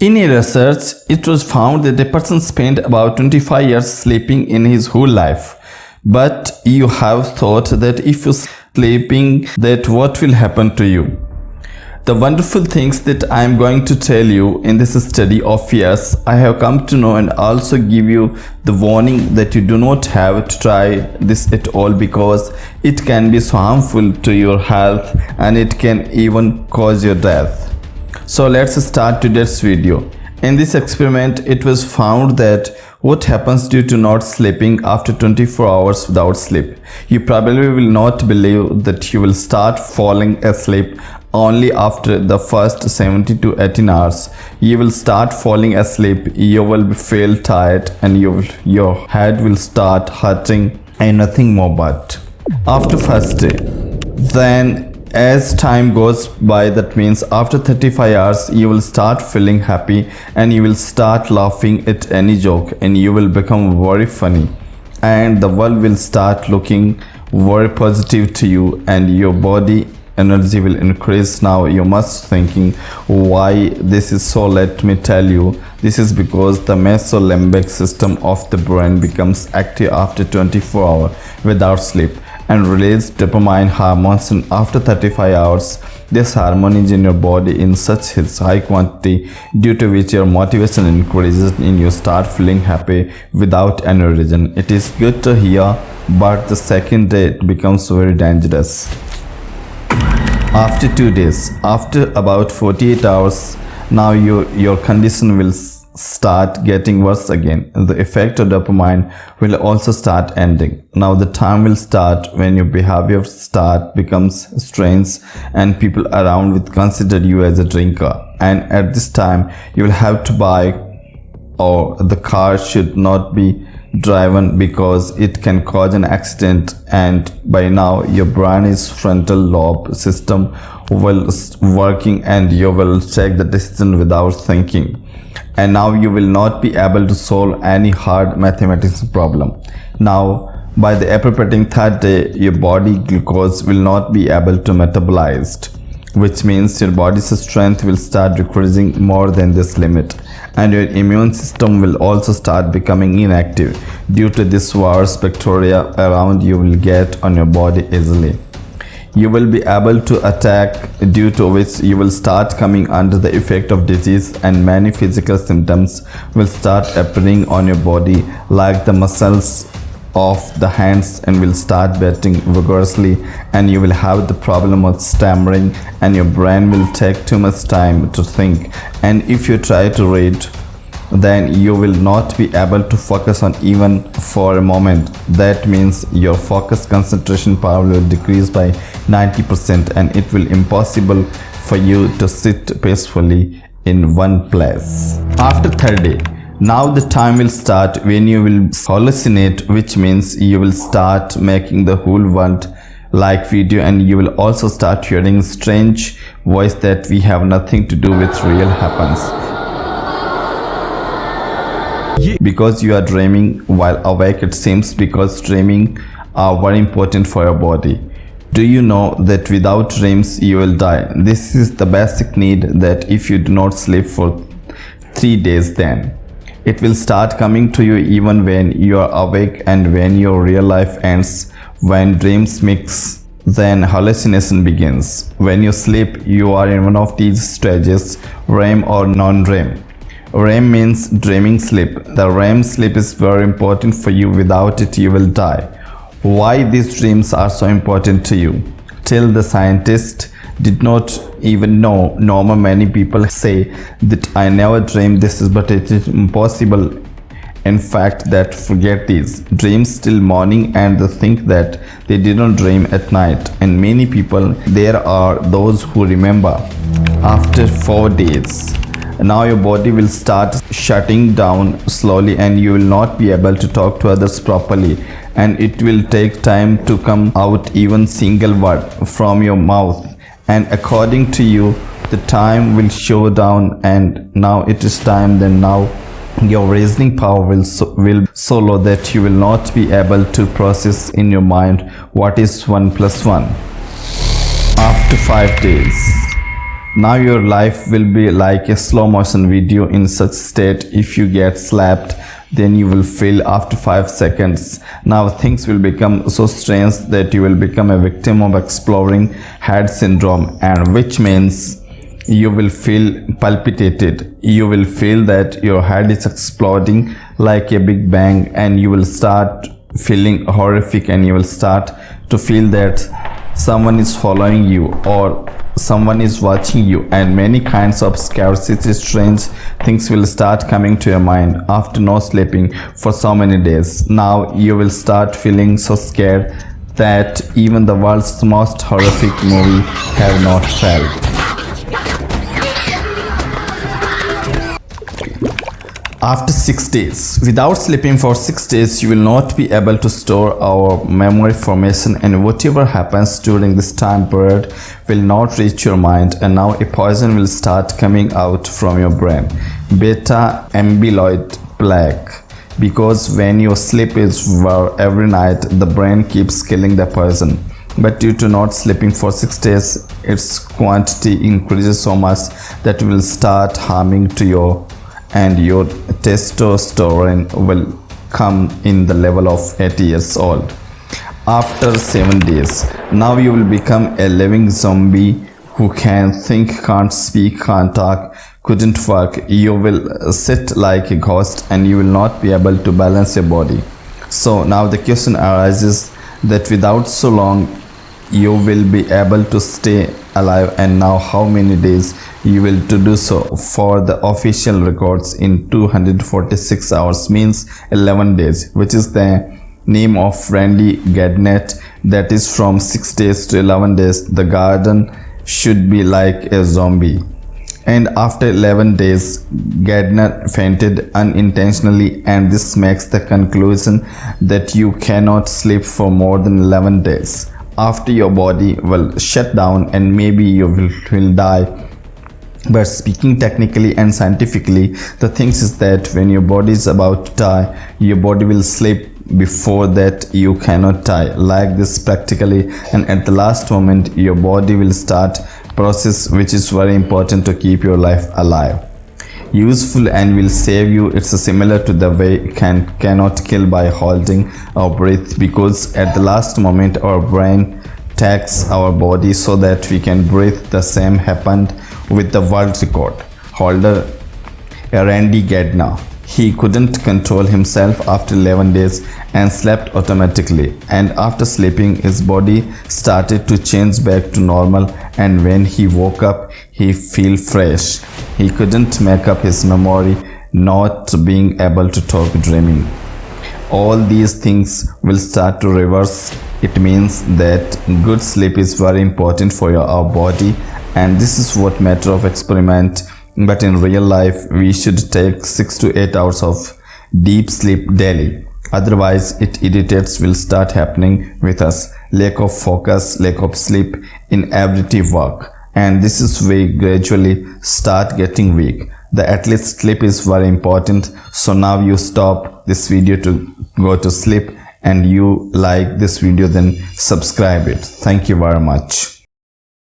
In a research, it was found that a person spent about 25 years sleeping in his whole life. But you have thought that if you sleeping, that what will happen to you? The wonderful things that I am going to tell you in this study of years, I have come to know and also give you the warning that you do not have to try this at all because it can be so harmful to your health and it can even cause your death. So let's start today's video. In this experiment, it was found that what happens due to not sleeping after 24 hours without sleep. You probably will not believe that you will start falling asleep only after the first 70 to 18 hours. You will start falling asleep, you will feel tired and you your head will start hurting and nothing more but. After first day, then as time goes by that means after 35 hours you will start feeling happy and you will start laughing at any joke and you will become very funny. And the world will start looking very positive to you and your body energy will increase. Now you must thinking why this is so. Let me tell you this is because the mesolimbic system of the brain becomes active after 24 hours without sleep and release dopamine hormones. And after 35 hours this hormone is in your body in such high quantity due to which your motivation increases and you start feeling happy without any reason. It is good to hear but the second day it becomes very dangerous after two days after about 48 hours now your your condition will start getting worse again. The effect of dopamine will also start ending. Now the time will start when your behavior start becomes strange and people around will consider you as a drinker. And at this time you will have to buy or the car should not be driven because it can cause an accident and by now your brain is frontal lobe system will working and you will take the decision without thinking. And now you will not be able to solve any hard mathematics problem. Now by the appropriating third day your body glucose will not be able to metabolize which means your body's strength will start decreasing more than this limit and your immune system will also start becoming inactive due to this virus bacteria around you will get on your body easily. You will be able to attack due to which you will start coming under the effect of disease and many physical symptoms will start appearing on your body like the muscles of the hands and will start beating vigorously and you will have the problem of stammering and your brain will take too much time to think. And if you try to read then you will not be able to focus on even for a moment. That means your focus concentration power will decrease by 90% and it will impossible for you to sit peacefully in one place. After third day now the time will start when you will hallucinate which means you will start making the whole world like video and you will also start hearing strange voice that we have nothing to do with real happens. Because you are dreaming while awake it seems because dreaming are very important for your body. Do you know that without dreams you will die? This is the basic need that if you do not sleep for three days then it will start coming to you even when you are awake and when your real life ends. When dreams mix, then hallucination begins. When you sleep, you are in one of these stages, REM or non-REM. REM means dreaming sleep. The REM sleep is very important for you. Without it, you will die. Why these dreams are so important to you? Till the scientist did not even know normal many people say that i never dreamed this is but it is impossible. In fact that forget these dreams till morning and think that they didn't dream at night. And many people there are those who remember after four days. Now your body will start shutting down slowly and you will not be able to talk to others properly. And it will take time to come out even single word from your mouth and according to you the time will show down and now it is time then now your reasoning power will so, will so low that you will not be able to process in your mind what is 1 plus 1 after 5 days now your life will be like a slow motion video in such state if you get slapped then you will feel after 5 seconds. Now things will become so strange that you will become a victim of exploding head syndrome and which means you will feel palpitated. You will feel that your head is exploding like a big bang and you will start feeling horrific and you will start to feel that someone is following you or someone is watching you and many kinds of scarcity strange things will start coming to your mind after no sleeping for so many days now you will start feeling so scared that even the world's most horrific movie have not felt after 6 days. Without sleeping for 6 days, you will not be able to store our memory formation and whatever happens during this time period will not reach your mind and now a poison will start coming out from your brain. Beta amyloid plaque. Because when you sleep is well every night the brain keeps killing the poison. But due to not sleeping for six days its quantity increases so much that will start harming to your and your testosterone will come in the level of 80 years old after 7 days. Now you will become a living zombie who can think can't speak can't talk couldn't work. You will sit like a ghost and you will not be able to balance your body. So now the question arises that without so long you will be able to stay alive and now how many days you will to do so? For the official records in 246 hours means 11 days which is the name of Randy Gardner that is from 6 days to 11 days. The Gardner should be like a zombie. And after 11 days Gardner fainted unintentionally and this makes the conclusion that you cannot sleep for more than 11 days. After your body will shut down and maybe you will, will die but speaking technically and scientifically the things is that when your body is about to die your body will sleep before that you cannot die. Like this practically and at the last moment your body will start process which is very important to keep your life alive. Useful and will save you. It's similar to the way can cannot kill by holding our breath because at the last moment our brain tax our body so that we can breathe. The same happened with the world record holder Randy Gardner. He couldn't control himself after 11 days and slept automatically and after sleeping his body started to change back to normal and when he woke up he feel fresh. He couldn't make up his memory not being able to talk dreaming. All these things will start to reverse. It means that good sleep is very important for your our body and this is what matter of experiment. But in real life we should take 6 to 8 hours of deep sleep daily. Otherwise it irritates will start happening with us. Lack of focus lack of sleep in everyday work. And this is we gradually start getting weak. The at least sleep is very important. So now you stop this video to go to sleep and you like this video then subscribe it. Thank you very much